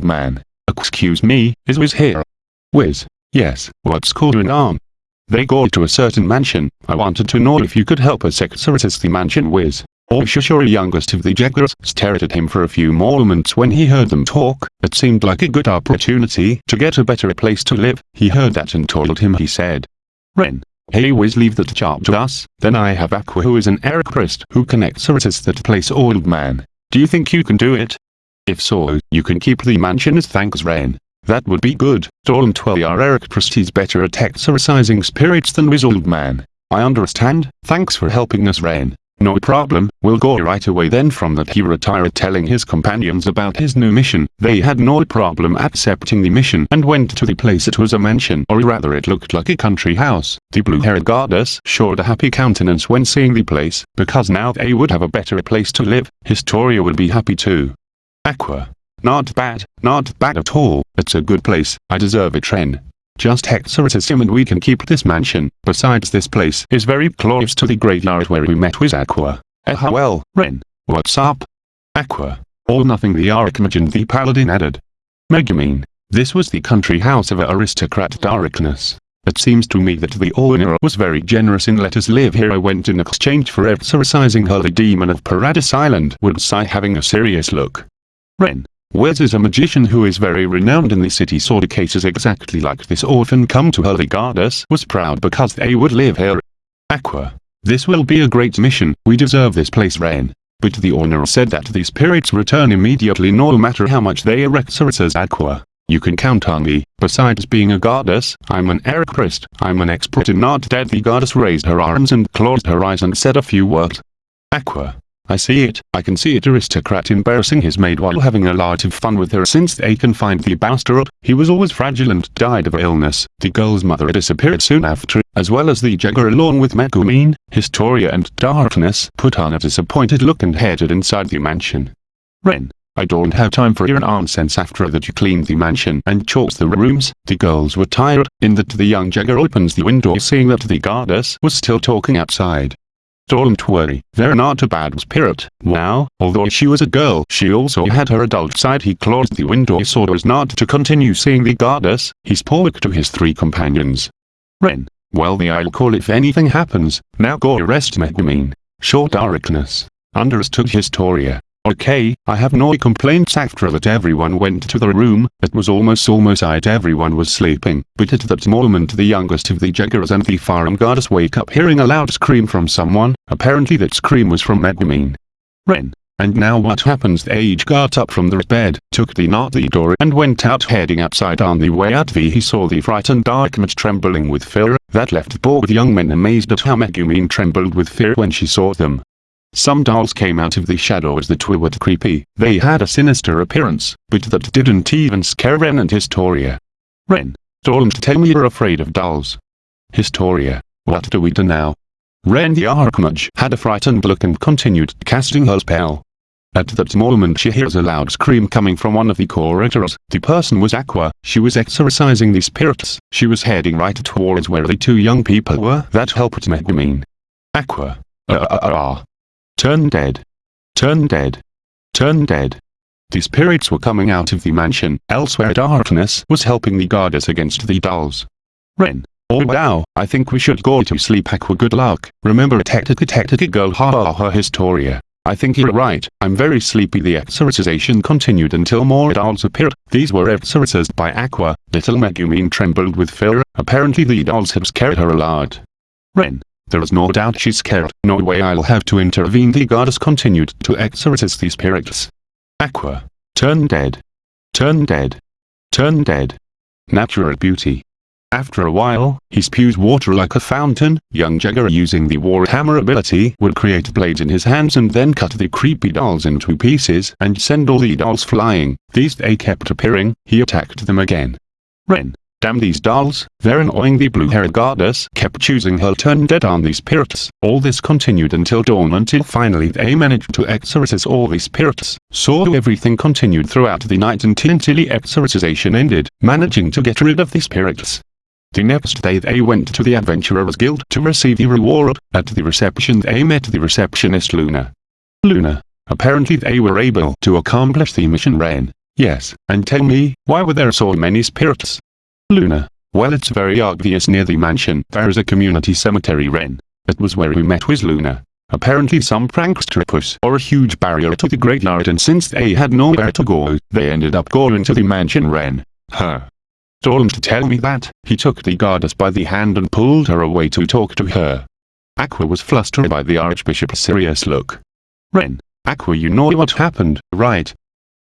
old man. Excuse me, is Wiz here? Wiz. Yes, what's going on? They go to a certain mansion. I wanted to know if you could help us access the mansion Wiz. All Shishori youngest of the Jaegers stared at him for a few moments when he heard them talk. It seemed like a good opportunity to get a better place to live. He heard that and told him he said. Ren. Hey Wiz leave that job to us, then I have Aqua who is an Eric Christ who can access that place old man. Do you think you can do it? If so, you can keep the mansion as thanks rain. That would be good. Dolan 12 are Eric Christie's better at exorcising spirits than Wiz old man. I understand, thanks for helping us Rain. No problem, we'll go right away then from that he retired telling his companions about his new mission. They had no problem accepting the mission and went to the place it was a mansion or rather it looked like a country house. The blue-haired goddess showed a happy countenance when seeing the place, because now they would have a better place to live. Historia would be happy too. Aqua. Not bad, not bad at all, it's a good place, I deserve a train. Just him and we can keep this mansion. Besides this place is very close to the graveyard where we met with Aqua. Eh well, Ren. What's up? Aqua. All nothing the Archmagian the Paladin added. Megumin. This was the country house of aristocrat Darkness. It seems to me that the owner was very generous in let us live here I went in exchange for exorcising her the demon of Paradise Island would sigh having a serious look. Ren. Wiz is a magician who is very renowned in the city saw the cases exactly like this orphan come to her the goddess was proud because they would live here. Aqua. This will be a great mission, we deserve this place Ren. But the owner said that the spirits return immediately no matter how much they exorcise Aqua. You can count on me, besides being a goddess, I'm an erichrist I'm an expert in not dead the goddess raised her arms and closed her eyes and said a few words. Aqua. I see it, I can see it aristocrat embarrassing his maid while having a lot of fun with her since they can find the bastard, he was always fragile and died of illness. The girl's mother disappeared soon after, as well as the Jaeger along with Megumin, Historia and Darkness put on a disappointed look and headed inside the mansion. Ren. I don't have time for your nonsense after that you cleaned the mansion and chose the rooms, the girls were tired, in that the young Jaeger opens the window seeing that the goddess was still talking outside. Don't worry, they're not a bad spirit. Wow, although she was a girl, she also had her adult side. He closed the window so as not to continue seeing the goddess. He spoke to his three companions. Ren, well the I'll call if anything happens. Now go arrest Megumin. Show darkness. Understood Historia. Okay, I have no complaints after that everyone went to the room, it was almost almost night everyone was sleeping, but at that moment the youngest of the Jaegers and the farm goddess wake up hearing a loud scream from someone, apparently that scream was from Megumin. Ren. And now what happens the age got up from the bed, took the knot door and went out heading outside on the way out the he saw the frightened Darkmage trembling with fear, that left both young men amazed at how Megumin trembled with fear when she saw them. Some dolls came out of the shadows that were creepy. They had a sinister appearance, but that didn't even scare Ren and Historia. Ren, don't tell me you're afraid of dolls. Historia, what do we do now? Ren the Archmage had a frightened look and continued casting her spell. At that moment she hears a loud scream coming from one of the corridors. The person was Aqua. She was exorcising the spirits. She was heading right towards where the two young people were that helped Megumin. Aqua. Uh, uh, uh, uh. Turn dead. Turn dead. Turn dead. The spirits were coming out of the mansion, elsewhere darkness was helping the goddess against the dolls. Ren. Oh wow, I think we should go to sleep Aqua good luck, remember tactica tactica girl ha ha ha Historia. I think you're right, I'm very sleepy the exorcisation continued until more dolls appeared, these were exorcised by Aqua, little Megumin trembled with fear, apparently the dolls had scared her a lot. Ren. There is no doubt she's scared. No way I'll have to intervene. The goddess continued to exorcise these spirits. Aqua. Turn dead. Turn dead. Turn dead. Natural beauty. After a while, he spews water like a fountain. Young Jaeger using the Warhammer ability would create blades in his hands and then cut the creepy dolls into pieces and send all the dolls flying. These they kept appearing, he attacked them again. Ren. Damn these dolls, they're annoying the blue-haired goddess kept choosing her turn dead on these spirits. All this continued until dawn until finally they managed to exorcise all the spirits. So everything continued throughout the night until the exorcisation ended, managing to get rid of the spirits. The next day they went to the Adventurers Guild to receive the reward. At the reception they met the receptionist Luna. Luna. Apparently they were able to accomplish the mission Ren. Yes, and tell me, why were there so many spirits? Luna. Well it's very obvious near the mansion, there is a community cemetery Ren. It was where we met with Luna. Apparently some prankster put or a huge barrier to the graveyard and since they had nowhere to go, they ended up going to the mansion Ren. Told him to tell me that, he took the goddess by the hand and pulled her away to talk to her. Aqua was flustered by the Archbishop's serious look. Ren, Aqua you know what happened, right?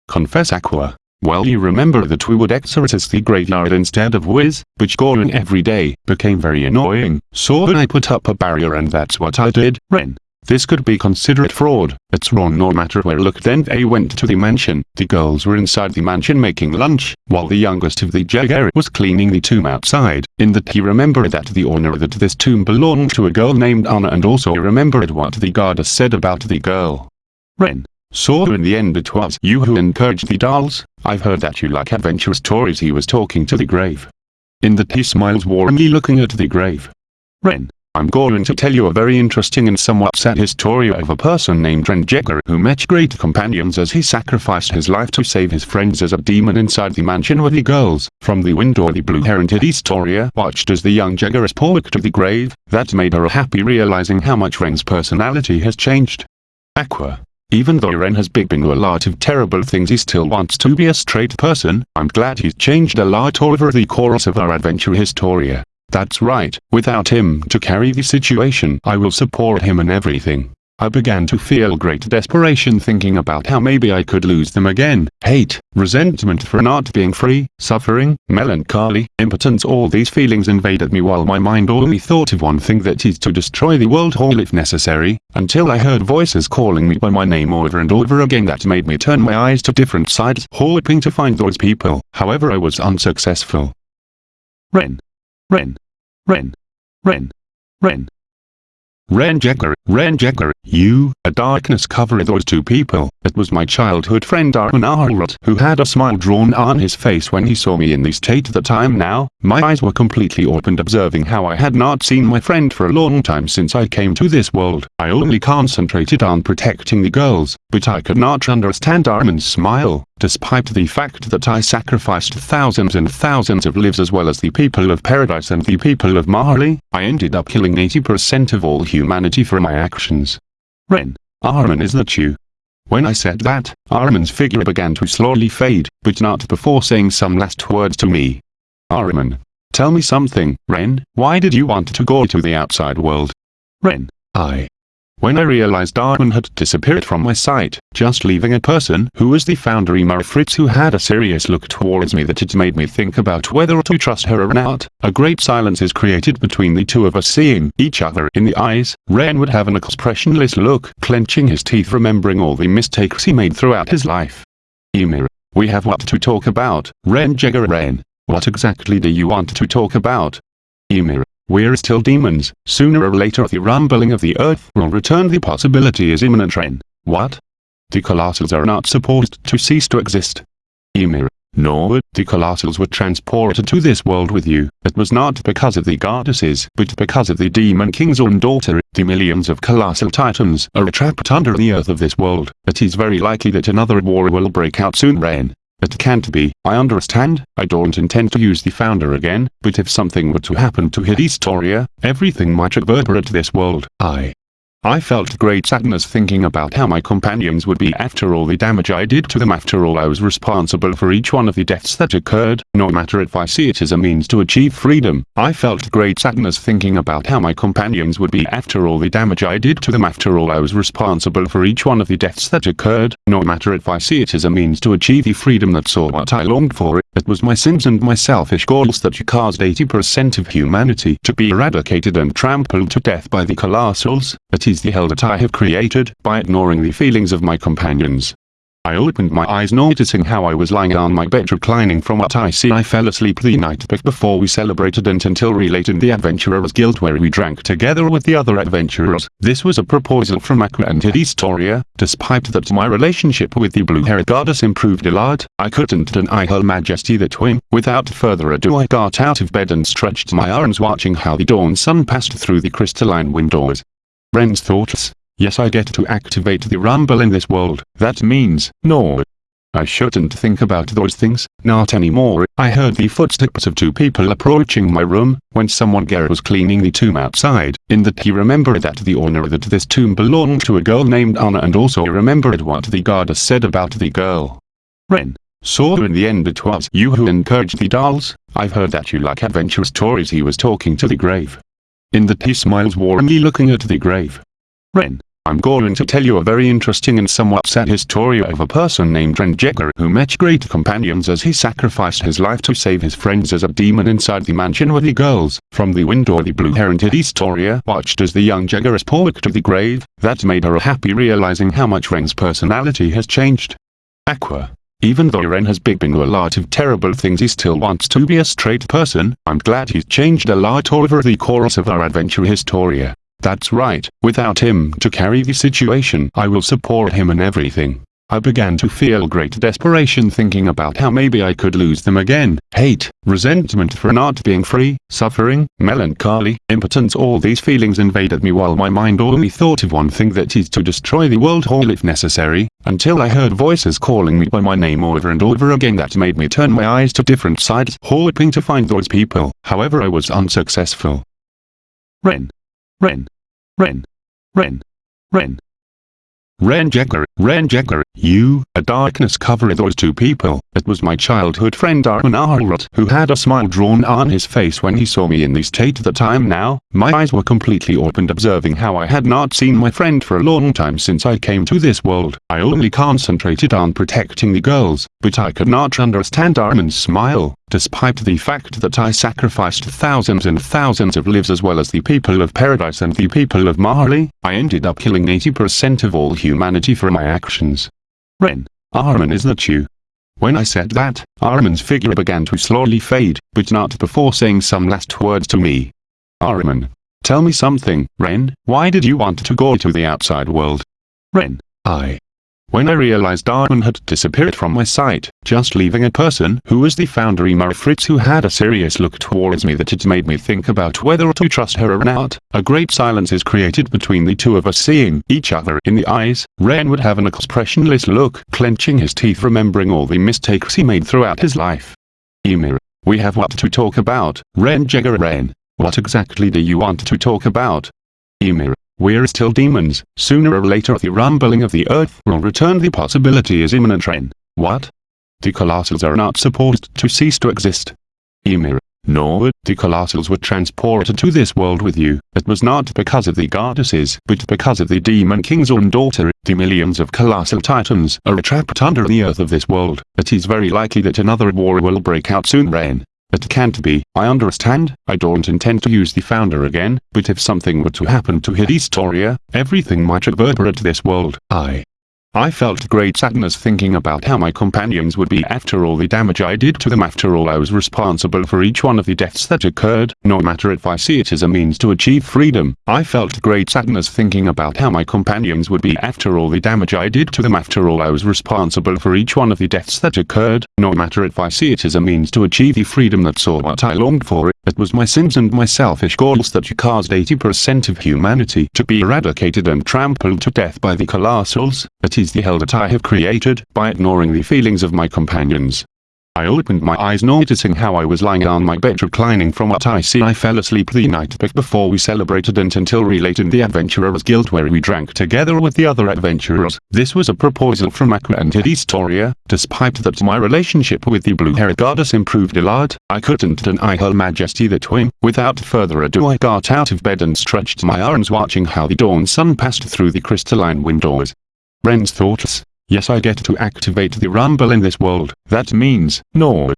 Confess Aqua. Well you remember that we would exorcise the graveyard instead of Wiz, which going every day, became very annoying, so I put up a barrier and that's what I did, Ren. This could be considered fraud, it's wrong no matter where look then they went to the mansion, the girls were inside the mansion making lunch, while the youngest of the Jaeger was cleaning the tomb outside, in that he remembered that the owner that this tomb belonged to a girl named Anna and also remembered what the goddess said about the girl. Ren. So in the end it was you who encouraged the dolls, I've heard that you like adventure stories he was talking to the grave. In that he smiles warmly looking at the grave. Ren. I'm going to tell you a very interesting and somewhat sad story of a person named Ren Jaeger who met great companions as he sacrificed his life to save his friends as a demon inside the mansion with the girls. From the window the blue-hair-headed Historia watched as the young Jaeger spoke to the grave, that made her happy realizing how much Ren's personality has changed. Aqua. Even though Ren has been a lot of terrible things he still wants to be a straight person, I'm glad he's changed a lot over the course of our adventure Historia. That's right, without him to carry the situation I will support him in everything. I began to feel great desperation thinking about how maybe I could lose them again. Hate, resentment for not being free, suffering, melancholy, impotence all these feelings invaded me while my mind only thought of one thing that is to destroy the world whole if necessary, until I heard voices calling me by my name over and over again that made me turn my eyes to different sides hoping to find those people, however I was unsuccessful. Ren. Ren. Ren. Ren. Ren. Ren Jaeger, Ren Jaeger, you, a darkness covered those two people. It was my childhood friend Armin Arlert who had a smile drawn on his face when he saw me in the state that I am now. My eyes were completely opened observing how I had not seen my friend for a long time since I came to this world. I only concentrated on protecting the girls, but I could not understand Armin's smile. Despite the fact that I sacrificed thousands and thousands of lives as well as the people of paradise and the people of Marley, I ended up killing 80% of all humanity for my actions. Ren, Armin is that you? When I said that, Armin's figure began to slowly fade, but not before saying some last words to me. Armin. Tell me something, Ren, why did you want to go to the outside world? Ren, I. When I realized Armin had disappeared from my sight, just leaving a person who was the founder Ymir Fritz who had a serious look towards me that it made me think about whether to trust her or not. A great silence is created between the two of us seeing each other in the eyes. Ren would have an expressionless look, clenching his teeth remembering all the mistakes he made throughout his life. Ymir, we have what to talk about, Ren Jaeger Ren. What exactly do you want to talk about? Ymir, we're still demons. Sooner or later the rumbling of the earth will return the possibility is imminent Ren. What? The colossals are not supposed to cease to exist. Ymir. No, the colossals were transported to this world with you. It was not because of the goddesses, but because of the demon king's own daughter. The millions of colossal titans are trapped under the earth of this world. It is very likely that another war will break out soon Ren. It can't be. I understand, I don't intend to use the founder again, but if something were to happen to Historia, everything might reverberate this world. I I felt great sadness thinking about how my companions would be after all the damage I did to them after all I was responsible for each one of the deaths that occurred, no matter if I see it as a means to achieve freedom. I felt great sadness thinking about how my companions would be after all the damage I did to them after all I was responsible for each one of the deaths that occurred, no matter if I see it as a means to achieve the freedom that saw what I longed for. It was my sins and my selfish goals that caused 80% of humanity to be eradicated and trampled to death by the colossals. It is the hell that I have created by ignoring the feelings of my companions. I opened my eyes noticing how I was lying on my bed reclining from what I see I fell asleep the night before we celebrated it until related the Adventurers Guild where we drank together with the other adventurers. This was a proposal from Aqua and Historia, despite that my relationship with the blue-haired goddess improved a lot, I couldn't deny her majesty the whim. Without further ado I got out of bed and stretched my arms watching how the dawn sun passed through the crystalline windows. Ren's thoughts. Yes I get to activate the rumble in this world. That means, no. I shouldn't think about those things, not anymore. I heard the footsteps of two people approaching my room, when someone Garrett was cleaning the tomb outside, in that he remembered that the owner that this tomb belonged to a girl named Anna and also remembered what the goddess said about the girl. Ren. So in the end it was you who encouraged the dolls, I've heard that you like adventure stories he was talking to the grave. In that he smiles warmly looking at the grave. Ren. I'm going to tell you a very interesting and somewhat sad story of a person named Ren Jaeger who met great companions as he sacrificed his life to save his friends as a demon inside the mansion with the girls. From the window the blue-hair-headed Historia watched as the young Jeageress walked to the grave, that made her happy realizing how much Ren's personality has changed. Aqua. Even though Ren has been through a lot of terrible things he still wants to be a straight person, I'm glad he's changed a lot over the course of our adventure Historia. That's right, without him to carry the situation I will support him in everything. I began to feel great desperation thinking about how maybe I could lose them again. Hate, resentment for not being free, suffering, melancholy, impotence all these feelings invaded me while my mind only thought of one thing that is to destroy the world whole if necessary, until I heard voices calling me by my name over and over again that made me turn my eyes to different sides hoping to find those people, however I was unsuccessful. Ren. Ren. Ren. Ren. Ren. Ren Jaeger, Ren Jaeger, you, a darkness covered those two people. It was my childhood friend Armin Arlert who had a smile drawn on his face when he saw me in the state that I am now. My eyes were completely opened observing how I had not seen my friend for a long time since I came to this world. I only concentrated on protecting the girls, but I could not understand Armin's smile. Despite the fact that I sacrificed thousands and thousands of lives as well as the people of Paradise and the people of Marley, I ended up killing 80% of all humanity for my actions. Ren, Armin is that you? When I said that, Armin's figure began to slowly fade, but not before saying some last words to me. Armin. Tell me something, Ren, why did you want to go to the outside world? Ren. I. When I realized Armin had disappeared from my sight, just leaving a person who was the founder Ymir Fritz who had a serious look towards me that it made me think about whether to trust her or not. A great silence is created between the two of us seeing each other in the eyes. Ren would have an expressionless look, clenching his teeth remembering all the mistakes he made throughout his life. Ymir. We have what to talk about, Ren Jaeger Ren. What exactly do you want to talk about? Ymir. We're still demons. Sooner or later the rumbling of the earth will return the possibility is imminent Ren. What? The colossals are not supposed to cease to exist. Ymir. No, the colossals were transported to this world with you. It was not because of the goddesses, but because of the demon king's own daughter. The millions of colossal titans are trapped under the earth of this world. It is very likely that another war will break out soon Ren. It can't be. I understand. I don't intend to use the founder again, but if something were to happen to Historia, everything might reverberate this world. I I felt great sadness thinking about how my companions would be after all the damage I did to them after all I was responsible for each one of the deaths that occurred, no matter if I see it as a means to achieve freedom. I felt great sadness thinking about how my companions would be after all the damage I did to them after all I was responsible for each one of the deaths that occurred, no matter if I see it as a means to achieve the freedom that's all what I longed for. It was my sins and my selfish goals that caused 80% of humanity to be eradicated and trampled to death by the colossals. It is the hell that I have created by ignoring the feelings of my companions. I opened my eyes noticing how I was lying on my bed reclining from what I see I fell asleep the night before we celebrated and until related the Adventurers Guild where we drank together with the other adventurers. This was a proposal from Aqua and Historia, despite that my relationship with the blue-haired goddess improved a lot, I couldn't deny her majesty that whim. Without further ado I got out of bed and stretched my arms watching how the dawn sun passed through the crystalline windows. Ren's thoughts Yes I get to activate the rumble in this world. That means, no.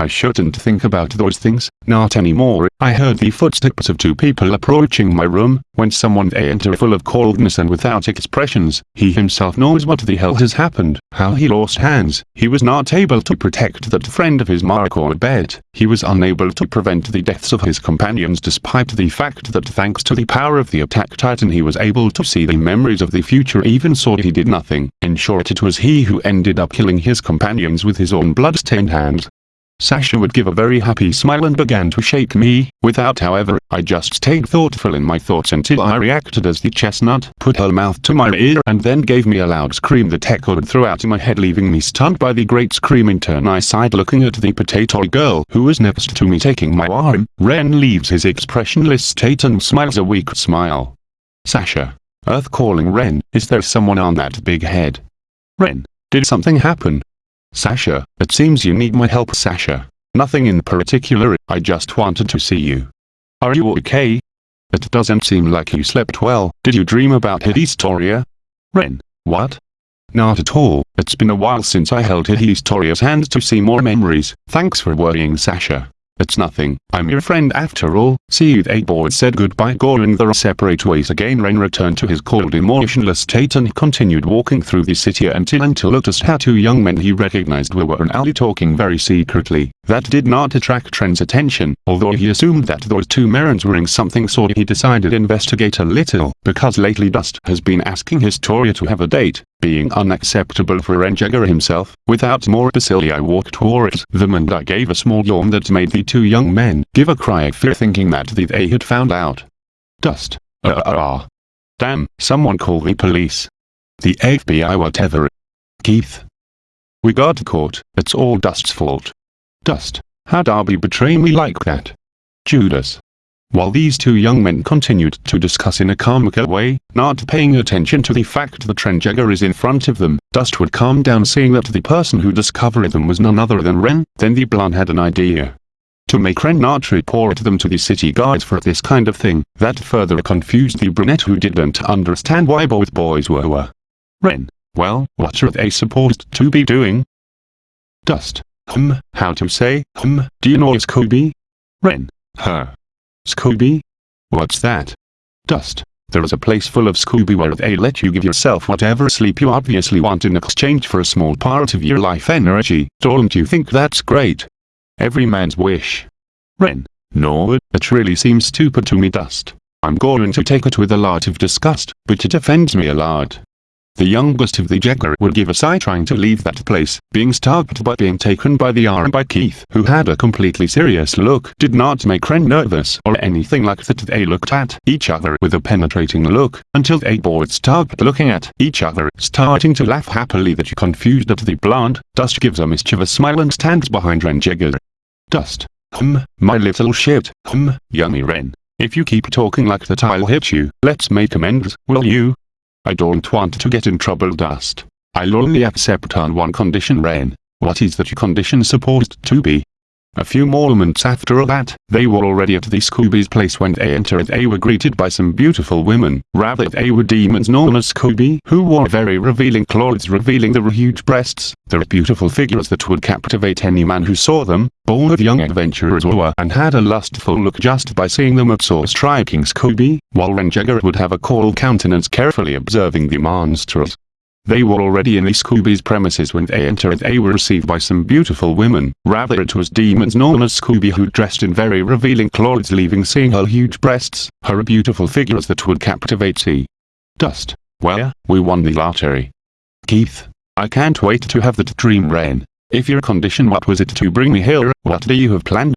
I shouldn't think about those things, not anymore. I heard the footsteps of two people approaching my room, when someone they enter full of coldness and without expressions. He himself knows what the hell has happened, how he lost hands. He was not able to protect that friend of his Marco Bott. He was unable to prevent the deaths of his companions despite the fact that thanks to the power of the attack titan he was able to see the memories of the future even so he did nothing. In short it was he who ended up killing his companions with his own blood-stained hands. Sasha would give a very happy smile and began to shake me, without however, I just stayed thoughtful in my thoughts until I reacted as the chestnut put her mouth to my ear and then gave me a loud scream that echoed throughout my head leaving me stunned by the great scream in turn I sighed looking at the potato girl who was next to me taking my arm, Ren leaves his expressionless state and smiles a weak smile. Sasha. Earth calling Ren, is there someone on that big head? Ren. Did something happen? Sasha, it seems you need my help Sasha. Nothing in particular, I just wanted to see you. Are you okay? It doesn't seem like you slept well, did you dream about Historia? Ren, what? Not at all, it's been a while since I held Historia's hand to see more memories, thanks for worrying Sasha. It's nothing, I'm your friend after all, see you they boys said goodbye going their separate ways again Ren returned to his cold emotionless state and continued walking through the city until until noticed how two young men he recognized were and Ali talking very secretly. That did not attract Ren's attention, although he assumed that those two Merons were in something so he decided investigate a little, because lately Dust has been asking Historia to have a date, being unacceptable for Ren Jaeger himself. Without more bacilli I walked towards them and I gave a small yawn that made the two young men give a cry of fear thinking that they had found out. Dust. Uh uh uh. Damn, someone call the police. The FBI whatever. Keith. We got caught, it's all Dust's fault. Dust, how Darby betray me like that? Judas. While these two young men continued to discuss in a comical way, not paying attention to the fact that Ren Jaeger is in front of them, Dust would calm down seeing that the person who discovered them was none other than Ren, then the blonde had an idea. To make Ren not report them to the city guards for this kind of thing, that further confused the brunette who didn't understand why both boys were. Ren, well, what are they supposed to be doing? Dust, hum, how to say, hum, do you know it's Succubi? Ren, her. Succubi? What's that? Dust. There is a place full of Succubi where they let you give yourself whatever sleep you obviously want in exchange for a small part of your life energy. Don't you think that's great? Every man's wish. Ren. No, it really seems stupid to me Dust. I'm going to take it with a lot of disgust, but it offends me a lot. The youngest of the Jaeger would give a sigh trying to leave that place, being stopped by being taken by the arm by Keith who had a completely serious look did not make Ren nervous or anything like that they looked at each other with a penetrating look, until they both stopped looking at each other starting to laugh happily that you confused at the blonde, Dust gives a mischievous smile and stands behind Ren Jaeger. Dust. Hum, my little shit, hum, yummy Ren. If you keep talking like that I'll hit you, let's make amends, will you? I don't want to get in trouble Dust. I'll only accept on one condition rain. What is that condition supposed to be? A few moments after that, they were already at the Succubi's place when they entered they were greeted by some beautiful women, rather they were demons known as Succubi who wore very revealing clothes revealing their huge breasts, their beautiful figures that would captivate any man who saw them, both young adventurers were and had a lustful look just by seeing them at so striking Succubi, while Ren Jaeger would have a cold countenance carefully observing the monsters. They were already in the Succubi's premises when they entered they were received by some beautiful women, rather it was demons known as Succubi who dressed in very revealing clothes leaving seeing her huge breasts, her beautiful figures that would captivate see. Dust. Well, we won the lottery. Keith. I can't wait to have that dream rain. If your condition what was it to bring me here, what do you have planned?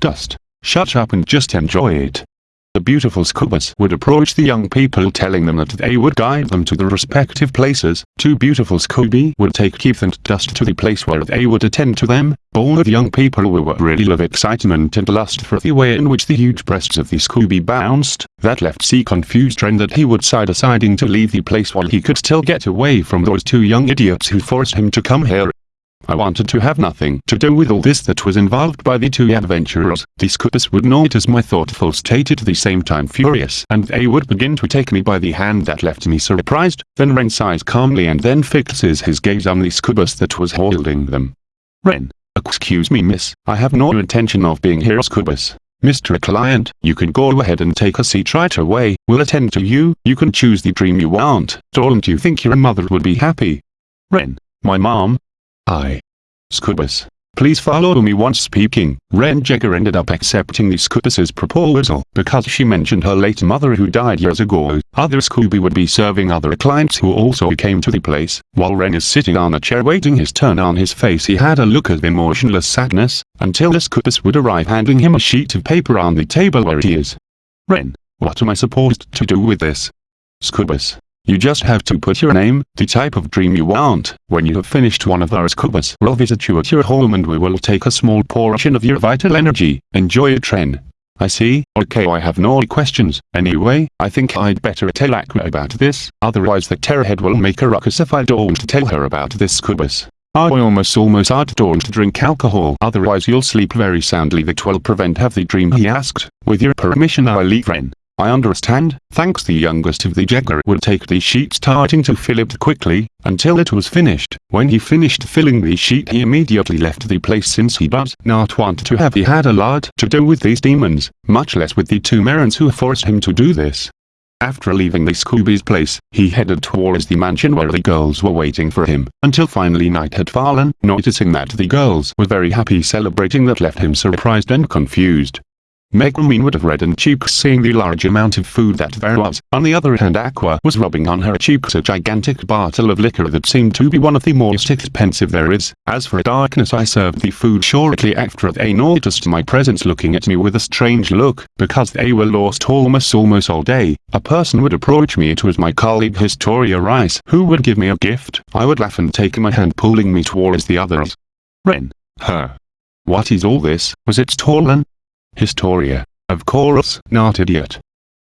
Dust. Shut up and just enjoy it. The beautiful Scoobas would approach the young people telling them that they would guide them to the respective places. Two beautiful Succubi would take Keith and Dust to the place where they would attend to them. Both young people were really of excitement and lust for the way in which the huge breasts of the Succubi bounced. That left C confused and that he would sigh deciding to leave the place while he could still get away from those two young idiots who forced him to come here. I wanted to have nothing to do with all this that was involved by the two adventurers. The Scoopers would notice my thoughtful state at the same time furious and they would begin to take me by the hand that left me surprised. Then Ren sighs calmly and then fixes his gaze on the Scoopers that was holding them. Ren. Excuse me miss, I have no intention of being here Scoopers. Mr. Client, you can go ahead and take a seat right away, we'll attend to you, you can choose the dream you want, don't you think your mother would be happy? Ren. My mom, I. Succubus. Please follow me once speaking. Ren Jaeger ended up accepting the Succubus's proposal because she mentioned her late mother who died years ago. Other Succubi would be serving other clients who also came to the place. While Ren is sitting on a chair waiting his turn on his face he had a look of emotionless sadness. until the Succubus would arrive handing him a sheet of paper on the table where it is. Ren, what am I supposed to do with this? Succubus, you just have to put your name, the type of dream you want. When you have finished one of our Succubus, we'll visit you at your home and we will take a small portion of your vital energy. Enjoy it Ren. I see, okay I have no questions, anyway, I think I'd better tell Aqua about this, otherwise the Terrorhead will make a ruckus if I don't tell her about this Succubus. I almost almost don't drink alcohol otherwise you'll sleep very soundly that will prevent have the dream he asked, with your permission I'll leave Ren. I understand, thanks the youngest of the Jaeger would take the sheet starting to fill it quickly, until it was finished. When he finished filling the sheet he immediately left the place since he does not want to have he had a lot to do with these demons, much less with the two Merons who forced him to do this. After leaving the Succubi's place, he headed towards the mansion where the girls were waiting for him, until finally night had fallen. Noticing that the girls were very happy celebrating that left him surprised and confused. Megumin would have reddened cheeks seeing the large amount of food that there was. On the other hand Aqua was rubbing on her cheeks a gigantic bottle of liquor that seemed to be one of the most expensive there is. As for darkness I served the food shortly after they noticed my presence looking at me with a strange look, because they were lost almost almost all day. A person would approach me it was my colleague Historia Reiss who would give me a gift. I would laugh and take my hand pulling me towards the others. Ren. Her. What is all this? Was it stolen? Historia. Of course, not idiot.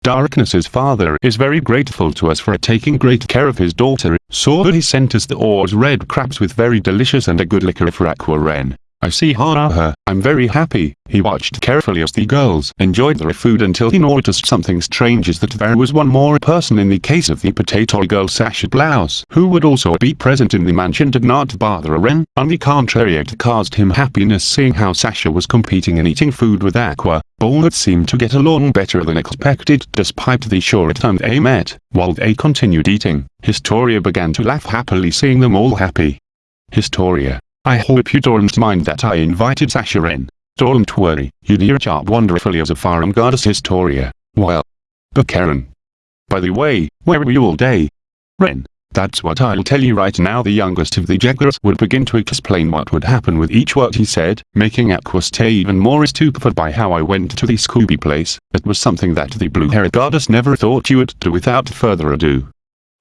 Darkness's father is very grateful to us for taking great care of his daughter, so he sent us the Oars red crabs with very delicious and a good liquor for Aqua Ren. I see her. Uh-huh. I'm very happy. He watched carefully as the girls enjoyed their food until he noticed something strange is that there was one more person in the case of the potato girl Sasha Blouse who would also be present in the mansion did not bother Ren. On the contrary it caused him happiness seeing how Sasha was competing in eating food with Aqua. Both seemed to get along better than expected despite the short time they met. While they continued eating, Historia began to laugh happily seeing them all happy. Historia I hope you don't mind that I invited Sasha in. Don't worry, you your job wonderfully as a farm goddess Historia. Well. But Karen. By the way, where were you all day? Ren. That's what I'll tell you right now the youngest of the Jaegers would begin to explain what would happen with each word he said, making Aqua stay even more stupefied by how I went to the Succubi place. It was something that the blue-haired goddess never thought you would do without further ado.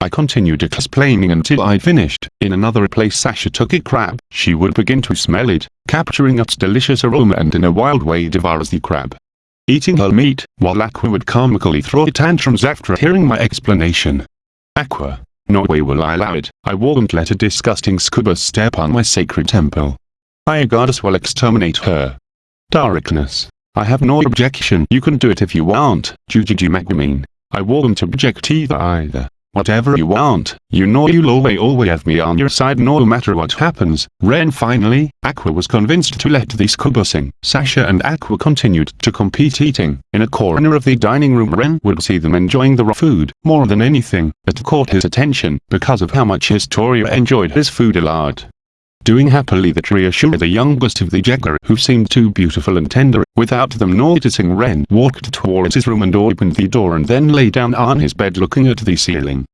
I continued explaining until I'd finished. In another place Sasha took a crab. She would begin to smell it, capturing its delicious aroma and in a wild way devours the crab. Eating her meat, while Aqua would comically throw tantrums after hearing my explanation. Aqua. No way will I allow it. I won't let a disgusting scuba step on my sacred temple. I goddess will exterminate her. Darkness. I have no objection. You can do it if you want, Jujiji Megumin. I won't object either either. Whatever you want, you know you'll always always have me on your side no matter what happens. Ren finally, Aqua was convinced to let the scuba sing. Sasha and Aqua continued to compete eating. In a corner of the dining room Ren would see them enjoying the raw food. More than anything, it caught his attention because of how much Historia enjoyed his food a lot. Doing happily that reassured the youngest of the Jaeger who seemed too beautiful and tender. Without them noticing Ren walked towards his room and opened the door and then lay down on his bed looking at the ceiling.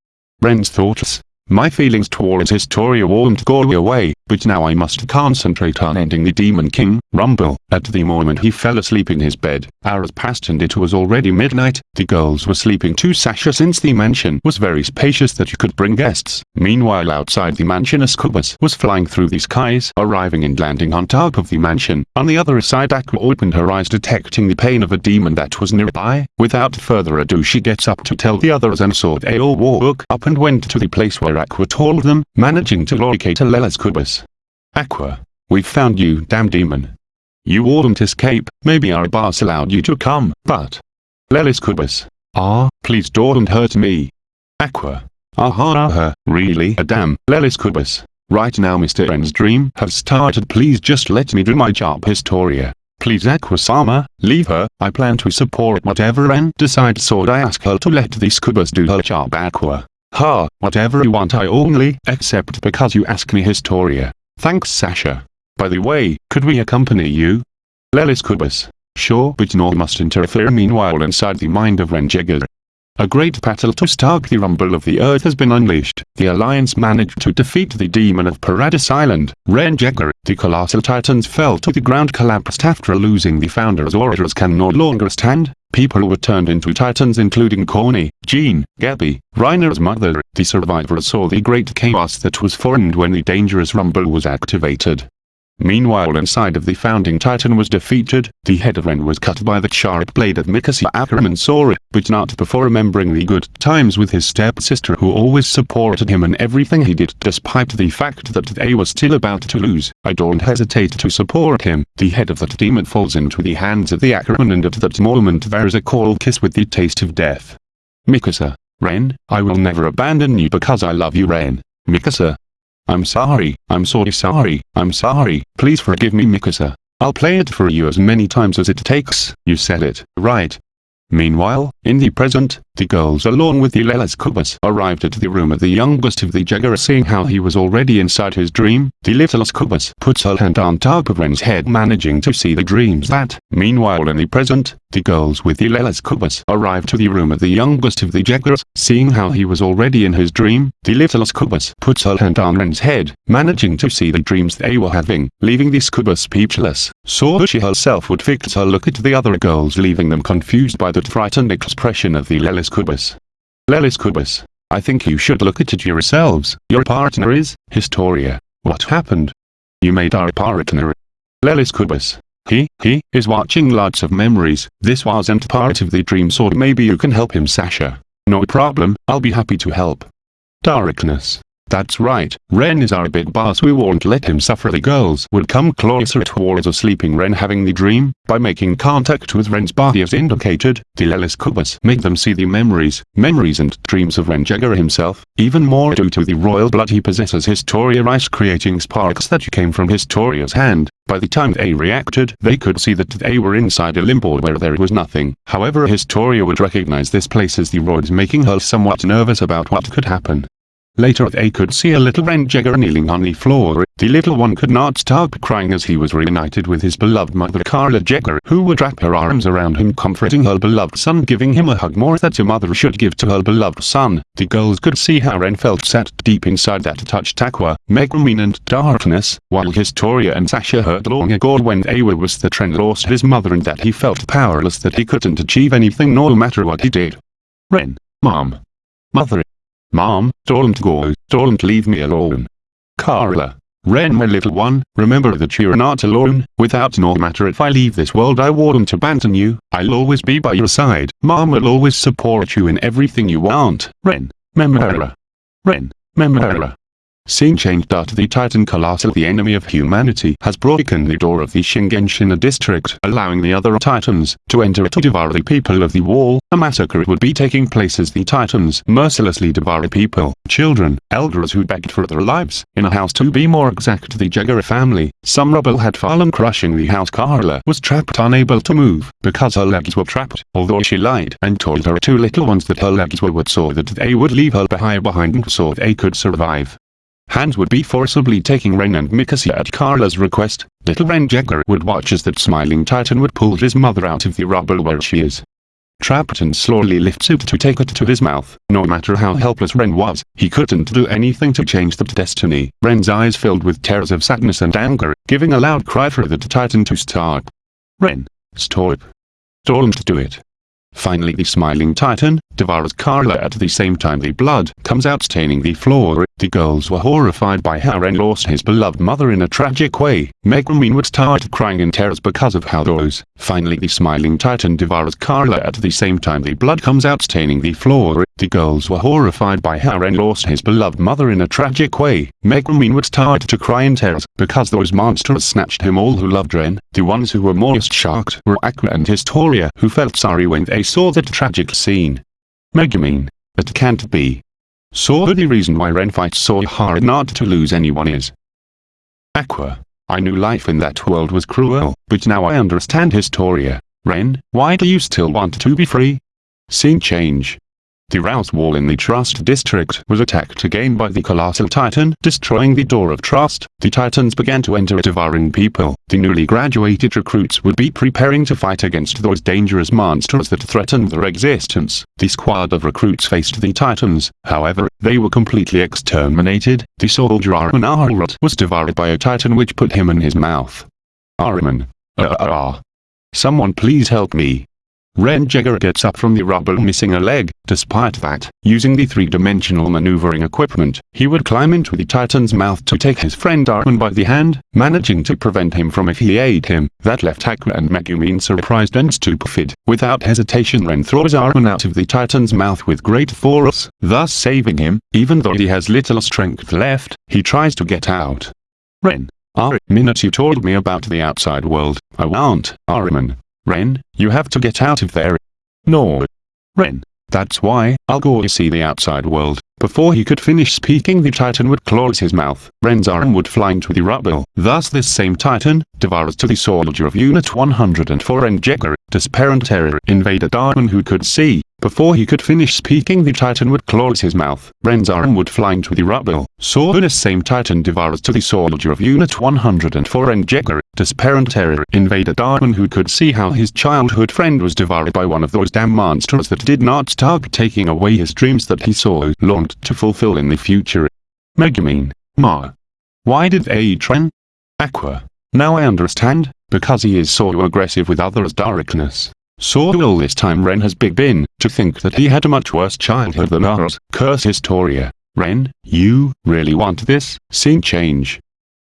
Ren's thoughts. My feelings towards Historia won't go away, but now I must concentrate on ending the Demon King, Rumble. At the moment he fell asleep in his bed, hours passed and it was already midnight. The girls were sleeping too Sasha since the mansion was very spacious that you could bring guests. Meanwhile outside the mansion a Succubus was flying through the skies, arriving and landing on top of the mansion. On the other side Aqua opened her eyes detecting the pain of a demon that was nearby. Without further ado she gets up to tell the others and so they all woke up and went to the place where Aqua told them, managing to locate a Lela's Succubus. Aqua, we've found you damn demon. You wouldn't escape, maybe our boss allowed you to come, but... Lelis Kubus. Ah, please don't hurt me. Aqua. Aha, aha, really a damn, Lelis Kubus. Right now Mr. N's dream has started please just let me do my job Historia. Please Aqua-sama, leave her, I plan to support whatever N decides so I ask her to let the Scubas do her job Aqua. Ha, whatever you want I only accept because you ask me Historia. Thanks Sasha. By the way, could we accompany you? Lelis Kubus. Sure but no must interfere meanwhile inside the mind of Ren A great battle to start the rumble of the earth has been unleashed. The Alliance managed to defeat the demon of Paradise Island, Ren Jaeger. The colossal titans fell to the ground collapsed after losing the founders orators can no longer stand. People were turned into titans including Corny, Jean, Gabi, Reiner's mother. The survivors saw the great chaos that was formed when the dangerous rumble was activated. Meanwhile inside of the founding titan was defeated, the head of Ren was cut by the sharp blade of Mikasa Ackerman it, but not before remembering the good times with his stepsister who always supported him in everything he did despite the fact that they were still about to lose. I don't hesitate to support him. The head of that demon falls into the hands of the Ackerman and at that moment there is a cold kiss with the taste of death. Mikasa, Ren, I will never abandon you because I love you Ren. Mikasa, I'm sorry, I'm sorry sorry, I'm sorry, please forgive me Mikasa. I'll play it for you as many times as it takes. You said it, right? Meanwhile, in the present, the girls along with the Lelas Kubas arrived at the room of the youngest of the Jaeger seeing how he was already inside his dream, the littlest Kubas puts her hand on top of Ren's head managing to see the dreams that, meanwhile in the present, the girls with the Lelas Kubas arrived to the room of the youngest of the Jaegers, seeing how he was already in his dream, the littlest Kubas puts her hand on Ren's head, managing to see the dreams they were having, leaving the Kubas speechless, so she herself would fix her look at the other girls leaving them confused by that frightened expression of the Lelis Kubas. Lelis Kubas, I think you should look at it yourselves. Your partner is, Historia. What happened? You made our partner. Lelis Kubas. He, he, is watching lots of memories. This wasn't part of the dream so maybe you can help him Sasha. No problem, I'll be happy to help. Darkness. That's right, Ren is our big boss we won't let him suffer the girls would come closer towards a sleeping Ren having the dream, by making contact with Ren's body as indicated, the Lelis Kubas make them see the memories, memories and dreams of Ren Jaeger himself, even more due to the royal blood he possesses Historia Reiss creating sparks that came from Historia's hand. By the time they reacted, they could see that they were inside a limbo where there was nothing. However Historia would recognize this place as the roads making her somewhat nervous about what could happen. Later they could see a little Ren Jaeger kneeling on the floor. The little one could not stop crying as he was reunited with his beloved mother Carla Jaeger who would wrap her arms around him comforting her beloved son giving him a hug more that a mother should give to her beloved son. The girls could see how Ren felt sat deep inside that touched aqua, Megumin and darkness, while Historia and Sasha heard long ago when Awa was the trend lost his mother and that he felt powerless that he couldn't achieve anything no matter what he did. Ren, Mom. Mother, Mom, don't go, don't leave me alone. Carla. Ren my little one, remember that you're not alone, without no matter if I leave this world I won't abandon you, I'll always be by your side. Mom will always support you in everything you want. Ren, Memora. Ren, Memora. Scene change. The Titan Colossal the enemy of humanity has broken the door of the Shiganshina district allowing the other Titans to enter to devour the people of the wall. A massacre would be taking place as the Titans mercilessly devour people, children, elders who begged for their lives. In a house to be more exact the Jaeger family, some rubble had fallen crushing the house Carla was trapped unable to move because her legs were trapped, although she lied and told her two little ones that her legs were what so that they would leave her behind behind so they could survive. Hannes would be forcibly taking Ren and Mikasa at Carla's request. Little Ren Jaeger would watch as that smiling titan would pull his mother out of the rubble where she is. Trapped and slowly lifts it to take it to his mouth. No matter how helpless Ren was, he couldn't do anything to change that destiny. Ren's eyes filled with tears of sadness and anger, giving a loud cry for the titan to stop. Ren, stop. Don't do it. Finally the smiling titan, devours Carla at the same time the blood comes out staining the floor. The girls were horrified by how Ren lost his beloved mother in a tragic way. Megumin would start crying in tears because of how those. Finally the smiling titan devours Carla at the same time the blood comes out staining the floor. The girls were horrified by how Ren lost his beloved mother in a tragic way. Megumin would start to cry in tears because those monsters snatched him all who loved Ren. The ones who were most shocked were Aqua and Historia who felt sorry when they saw that tragic scene. Megumin. It can't be. So the reason why Ren fights so hard not to lose anyone is. Aqua. I knew life in that world was cruel, but now I understand Historia. Ren, why do you still want to be free? Scene change. The Rouse Wall in the Trost District was attacked again by the Colossal Titan, destroying the Door of Trust. The Titans began to enter it devouring people. The newly graduated recruits would be preparing to fight against those dangerous monsters that threatened their existence. The squad of recruits faced the Titans, however, they were completely exterminated. The soldier Armin Arlert was devoured by a Titan which put him in his mouth. Armin. Uh, uh, uh. Someone please help me. Ren Jaeger gets up from the rubble missing a leg. Despite that, using the three-dimensional maneuvering equipment, he would climb into the Titan's mouth to take his friend Armin by the hand, managing to prevent him from if he ate him. That left Aqua and Megumin surprised and stupefied. Without hesitation Ren throws Armin out of the Titan's mouth with great force, thus saving him, even though he has little strength left, he tries to get out. Ren. Armin you told me about the outside world, I want, Armin. Ren, you have to get out of there. No. Ren. That's why, I'll go see the outside world. Before he could finish speaking the titan would close his mouth. Ren's arm would fly into the rubble. Thus this same titan, devours to the soldier of Unit 104 and Jaeger, disparent terror invaded Darwin who could see. Before he could finish speaking the titan would close his mouth. Ren's arm would fly into the rubble. So this same titan devours to the soldier of Unit 104 and Jaeger, disparent terror invaded Darwin who could see how his childhood friend was devoured by one of those damn monsters that did not stop taking away his dreams that he so longed to fulfill in the future. Megumin, Ma. Why did Atren? Aqua. Now I understand, because he is so aggressive with others' darkness. So all this time Ren has big been, to think that he had a much worse childhood than ours. Curse Historia. Ren, you really want this? Scene change.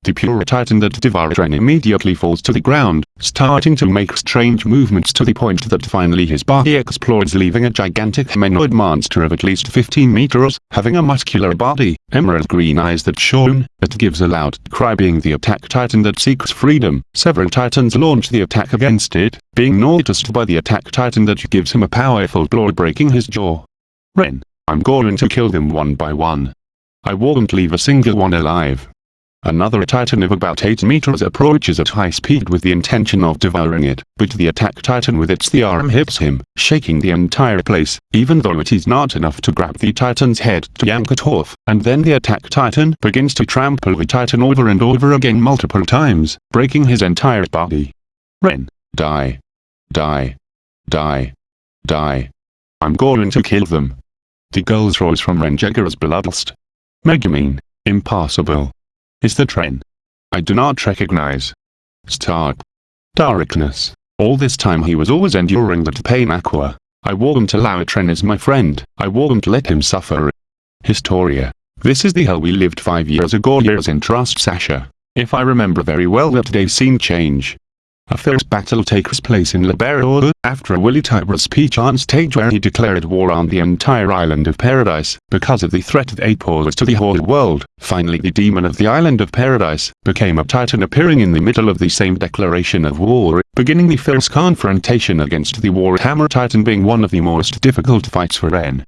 The pure titan that devoured Ren immediately falls to the ground, starting to make strange movements to the point that finally his body explodes leaving a gigantic humanoid monster of at least 15 meters, having a muscular body, emerald green eyes that shone, it gives a loud cry being the attack titan that seeks freedom. Several titans launch the attack against it, being noticed by the attack titan that gives him a powerful blow breaking his jaw. Ren, I'm going to kill them one by one. I won't leave a single one alive. Another titan of about 8 meters approaches at high speed with the intention of devouring it, but the attack titan with its the arm hits him, shaking the entire place, even though it is not enough to grab the titan's head to yank it off, and then the attack titan begins to trample the titan over and over again multiple times, breaking his entire body. Ren, die. Die. Die. Die. I'm going to kill them. The girls rose from Ren Jaeger's bloodlust. Megumin, impossible is the train. I do not recognize. Stark. Darkness. All this time he was always enduring that pain Aqua. I won't allow a train as my friend. I won't let him suffer. Historia. This is the hell we lived five years ago years in Trost Sasha. If I remember very well that day's scene change. A fierce battle takes place in Liberio after Willy Tybura's speech on stage where he declared war on the entire island of Paradise because of the threat they pose to the whole world. Finally the demon of the island of Paradise became a titan appearing in the middle of the same declaration of war, beginning the fierce confrontation against the Warhammer Titan being one of the most difficult fights for Ren.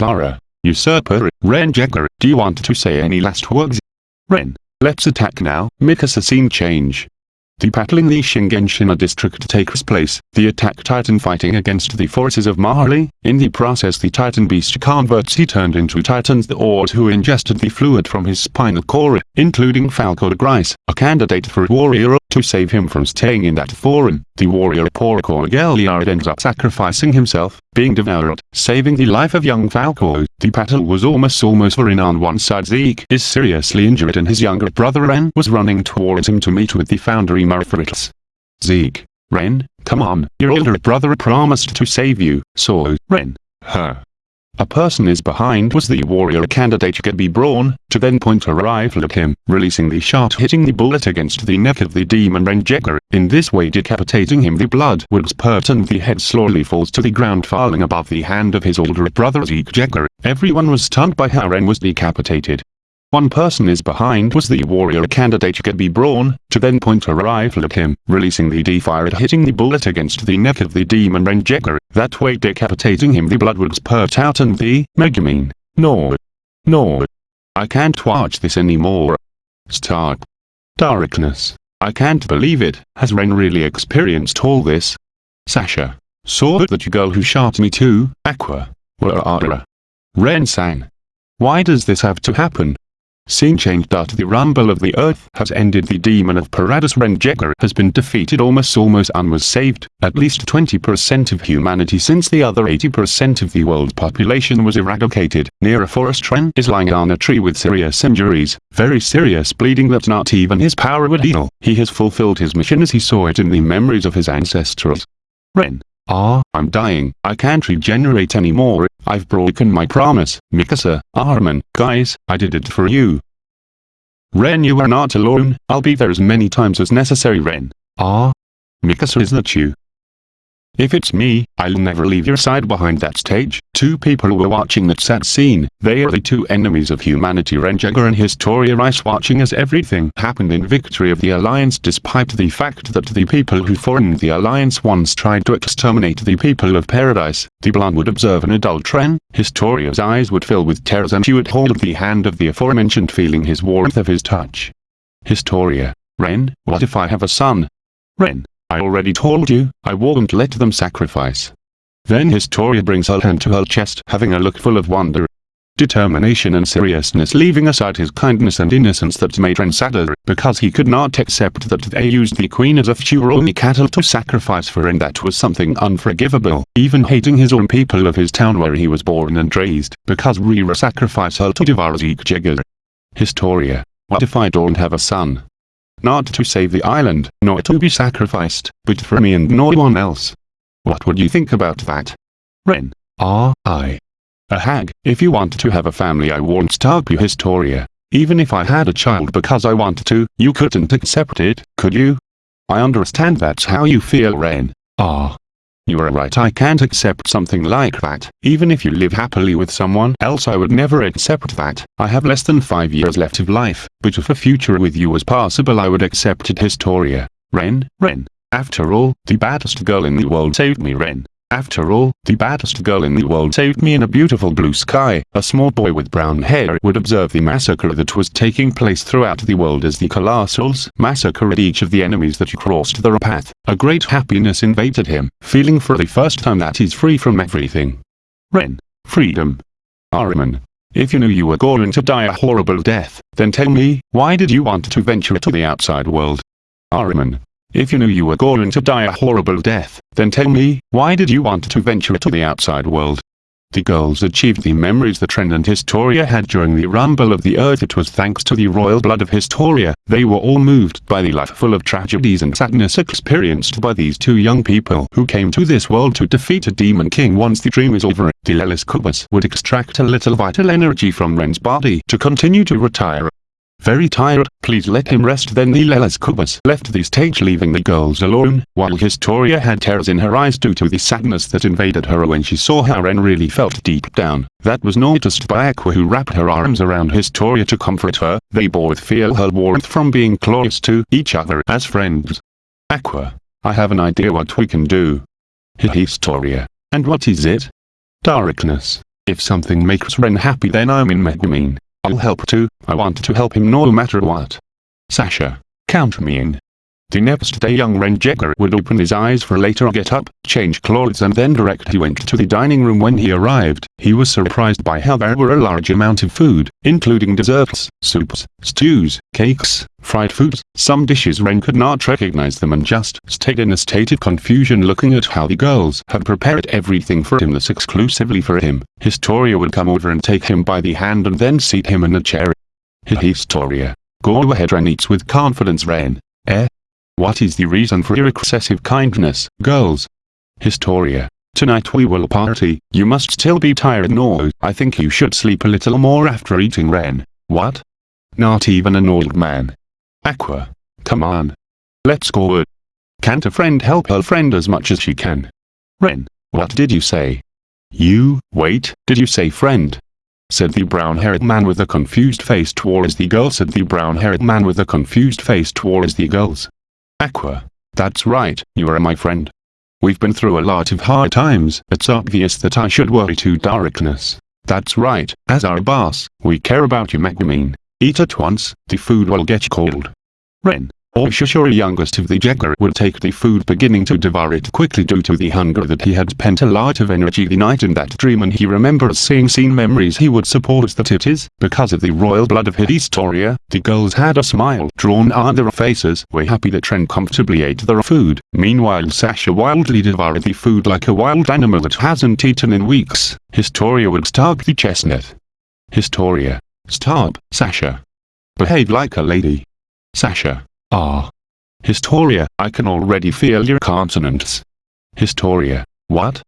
Lara, usurper, Ren Jaeger, do you want to say any last words? Ren, let's attack now, make us a scene change. The battle in the Shiganshina district takes place, the attack titan fighting against the forces of Marley, In the process the titan beast converts he turned into titans the Ord who ingested the fluid from his spinal cord, including Falco de Grice, a candidate for warrior, to save him from staying in that form. The warrior Porco Galliard ends up sacrificing himself, being devoured, saving the life of young Falco. The battle was almost almost over in on one side Zeke is seriously injured and his younger brother Ren was running towards him to meet with the foundry Ymir Fritz. Zeke, Ren, come on, your older brother promised to save you, so, Ren, her. A person is behind was the warrior candidate Gabi Braun, to then point a rifle at him, releasing the shot hitting the bullet against the neck of the demon Ren Jaeger, in this way decapitating him the blood would spurt and the head slowly falls to the ground falling above the hand of his older brother Zeke Jaeger. Everyone was stunned by how Ren was decapitated, one person is behind was the warrior candidate Gabi Braun, to then point a rifle at him, releasing the D-fire and hitting the bullet against the neck of the demon Ren Jaeger, that way decapitating him the blood would spurt out and the, Megumin, no. No. I can't watch this anymore. Stark. Darkness. I can't believe it, has Ren really experienced all this? Sasha. Saw that you girl who shot me too, Aqua. Are Ren-san. Why does this have to happen? Scene changed after the rumble of the earth has ended the demon of Paradis Ren Jaeger has been defeated almost almost and was saved, at least 20% of humanity since the other 80% of the world's population was eradicated, near a forest Ren is lying on a tree with serious injuries, very serious bleeding that not even his power would heal, he has fulfilled his mission as he saw it in the memories of his ancestors. Ren. Ah, I'm dying, I can't regenerate anymore, I've broken my promise, Mikasa, Armin, guys, I did it for you. Ren you are not alone, I'll be there as many times as necessary Ren. Ah? Mikasa is that you? If it's me, I'll never leave your side behind that stage. Two people were watching that sad scene. They are the two enemies of humanity Ren Jaeger and Historia Reiss watching as everything happened in victory of the Alliance despite the fact that the people who formed the Alliance once tried to exterminate the people of Paradise. The blonde would observe an adult Ren. Historia's eyes would fill with tears and she would hold the hand of the aforementioned feeling his warmth of his touch. Historia. Ren, what if I have a son? Ren. I already told you, I won't let them sacrifice. Then Historia brings her hand to her chest having a look full of wonder. Determination and seriousness leaving aside his kindness and innocence that made Ren sadder, because he could not accept that they used the queen as a only cattle to sacrifice for and that was something unforgivable, even hating his own people of his town where he was born and raised, because Rira sacrificed her to devour Zeke. Historia. What if I don't have a son? Not to save the island, nor to be sacrificed, but for me and no one else. What would you think about that? Ren. Ah, I. A hag, if you want to have a family I won't stop you Historia. Even if I had a child because I wanted to, you couldn't accept it, could you? I understand that's how you feel Ren. Ah. You are right I can't accept something like that. Even if you live happily with someone else I would never accept that. I have less than 5 years left of life, but if a future with you was possible I would accept it Historia. Ren, Ren. After all, the baddest girl in the world saved me Ren. After all, the baddest girl in the world saved me in a beautiful blue sky. A small boy with brown hair would observe the massacre that was taking place throughout the world as the Colossals massacred each of the enemies that crossed their path. A great happiness invaded him, feeling for the first time that he's free from everything. Ren. Freedom. Armin. If you knew you were going to die a horrible death, then tell me, why did you want to venture to the outside world? Armin. If you knew you were going to die a horrible death, then tell me, why did you want to venture to the outside world? The girls achieved the memories the Trend and Historia had during the rumble of the earth. It was thanks to the royal blood of Historia, they were all moved by the life full of tragedies and sadness experienced by these two young people who came to this world to defeat a demon king. Once the dream is over, the Loli Succubus would extract a little vital energy from Ren's body to continue to retire very tired, please let him rest then the Loli Succubus left the stage leaving the girls alone, while Historia had tears in her eyes due to the sadness that invaded her when she saw how Ren really felt deep down. That was noticed by Aqua who wrapped her arms around Historia to comfort her, they both feel her warmth from being close to each other as friends. Aqua. I have an idea what we can do. Historia. And what is it? Darkness. If something makes Ren happy then I'm in Megumin. I'll help too, I want to help him no matter what. Sasha, count me in. The next day young Ren Jaeger would open his eyes for later get up, change clothes and then direct he went to the dining room when he arrived. He was surprised by how there were a large amount of food, including desserts, soups, stews, cakes, fried foods. Some dishes Ren could not recognize them and just stayed in a state of confusion looking at how the girls had prepared everything for him this exclusively for him. Historia would come over and take him by the hand and then seat him in a chair. Historia. Go ahead Ren eats with confidence Ren. Eh? What is the reason for your excessive kindness, girls? Historia. Tonight we will party, you must still be tired no, I think you should sleep a little more after eating Ren. What? Not even an old man. Aqua. Come on. Let's go. Can't a friend help her friend as much as she can? Ren. What did you say? You, wait, did you say friend? Said the brown-haired man with a confused face towards the girls said the brown-haired man with a confused face towards the girls. Aqua. That's right, you are my friend. We've been through a lot of hard times. It's obvious that I should worry to darkness. That's right, as our boss, we care about you Megumin. Eat at once, the food will get cold. Ren. Oshishori youngest of the Jaeger would take the food beginning to devour it quickly due to the hunger that he had spent a lot of energy the night in that dream and he remembers seeing seen memories he would support that it is, because of the royal blood of Historia, the girls had a smile drawn on their faces were happy that Ren comfortably ate their food, meanwhile Sasha wildly devoured the food like a wild animal that hasn't eaten in weeks, Historia would stalk the chestnut. Historia. Stop, Sasha. Behave like a lady. Sasha. Ah. Historia, I can already feel your consonants. Historia. What?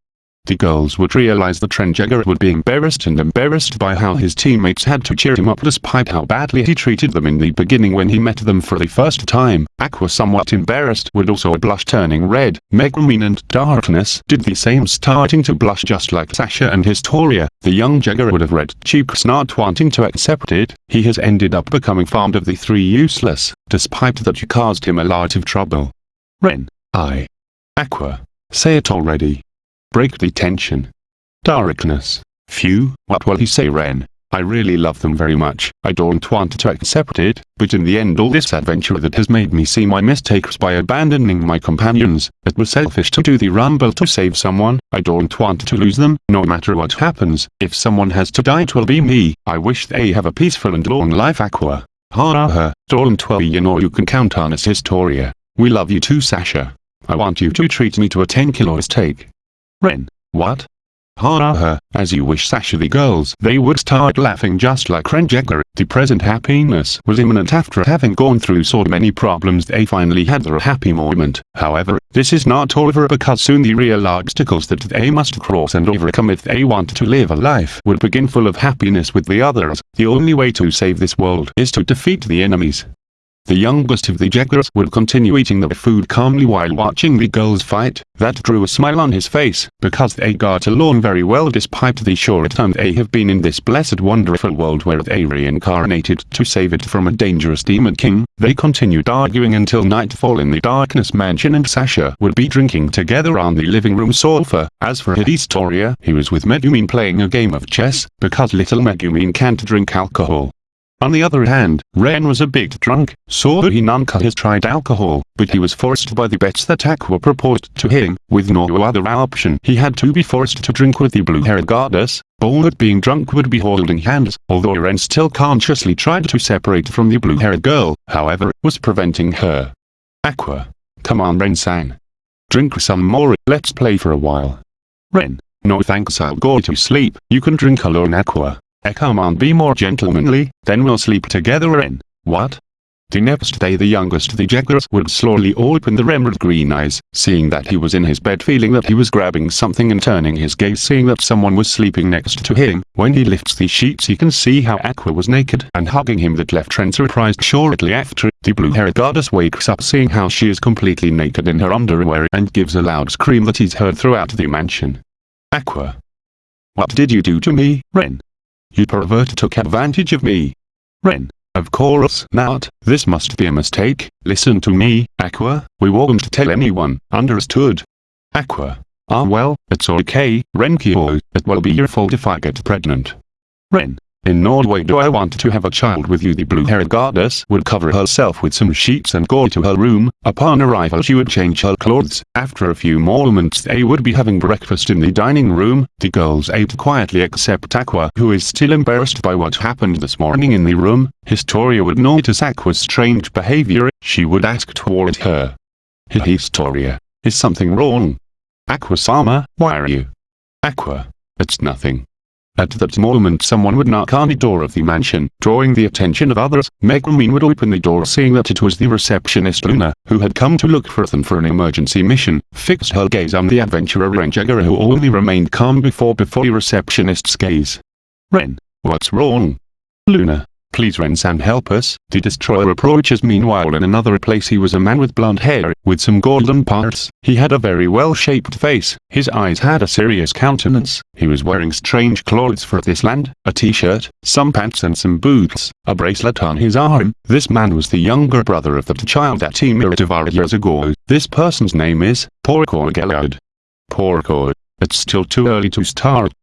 The girls would realize that Ren would be embarrassed and embarrassed by how his teammates had to cheer him up despite how badly he treated them in the beginning when he met them for the first time. Aqua somewhat embarrassed would also blush turning red. Megumin and Darkness did the same starting to blush just like Sasha and Historia. The young Jaeger would have read cheeks not wanting to accept it. He has ended up becoming fond of the three useless, despite that you caused him a lot of trouble. Ren. I. Aqua. Say it already. Break the tension. Darkness. Phew, what will he say Ren? I really love them very much. I don't want to accept it, but in the end all this adventure that has made me see my mistakes by abandoning my companions, it was selfish to do the rumble to save someone, I don't want to lose them, no matter what happens, if someone has to die it will be me, I wish they have a peaceful and long life Aqua. Ha ha, don't worry you know you can count on us Historia. We love you too Sasha. I want you to treat me to a 10 kilo steak. Ren. What? Ha ha, uh-huh. as you wish Sasha the girls. They would start laughing just like Ren Jaeger. The present happiness was imminent after having gone through so many problems they finally had their happy moment. However, this is not over because soon the real obstacles that they must cross and overcome if they want to live a life would begin full of happiness with the others. The only way to save this world is to defeat the enemies. The youngest of the Jaegers would continue eating their food calmly while watching the girls fight. That drew a smile on his face, because they got along very well despite the short time they have been in this blessed wonderful world where they reincarnated to save it from a dangerous demon king. They continued arguing until nightfall in the darkness mansion and Sasha would be drinking together on the living room sofa. As for Historia, he was with Megumin playing a game of chess, because little Megumin can't drink alcohol. On the other hand, Ren was a big drunk, so he nunca has tried alcohol, but he was forced by the bets that Aqua proposed to him, with no other option. He had to be forced to drink with the blue-haired goddess, Bold being drunk would be holding hands, although Ren still consciously tried to separate from the blue-haired girl, however, was preventing her. Aqua. Come on Ren-san. Drink some more, let's play for a while. Ren. No thanks I'll go to sleep, you can drink alone Aqua. Eh come on be more gentlemanly, then we'll sleep together in. What? The next day the youngest the Jaegers would slowly open the emerald green eyes, seeing that he was in his bed feeling that he was grabbing something and turning his gaze seeing that someone was sleeping next to him. When he lifts the sheets he can see how Aqua was naked and hugging him that left Trent surprised shortly after. The blue-haired goddess wakes up seeing how she is completely naked in her underwear and gives a loud scream that is heard throughout the mansion. Aqua. What did you do to me, Ren? You pervert took advantage of me. Ren. Of course not, this must be a mistake, listen to me, Aqua, we won't tell anyone, understood? Aqua. Ah well, it's okay, Renkyo, it will be your fault if I get pregnant. Ren. In Norway do I want to have a child with you the blue-haired goddess would cover herself with some sheets and go to her room. Upon arrival she would change her clothes. After a few moments they would be having breakfast in the dining room. The girls ate quietly except Aqua who is still embarrassed by what happened this morning in the room. Historia would notice Aqua's strange behavior. She would ask toward her. Historia. Is something wrong? Aqua-sama, why are you? Aqua. It's nothing. At that moment someone would knock on the door of the mansion, drawing the attention of others. Megumin would open the door seeing that it was the receptionist Luna, who had come to look for them for an emergency mission, fixed her gaze on the adventurer Ren Jaeger who only remained calm before before the receptionist's gaze. Ren, what's wrong? Luna, Please Ren-san help us. The destroyer approaches meanwhile in another place he was a man with blonde hair, with some golden parts. He had a very well-shaped face. His eyes had a serious countenance. He was wearing strange clothes for this land, a t-shirt, some pants and some boots, a bracelet on his arm. This man was the younger brother of the child that Emira devoured years ago. This person's name is Porco Galliard. Porco. It's still too early to start.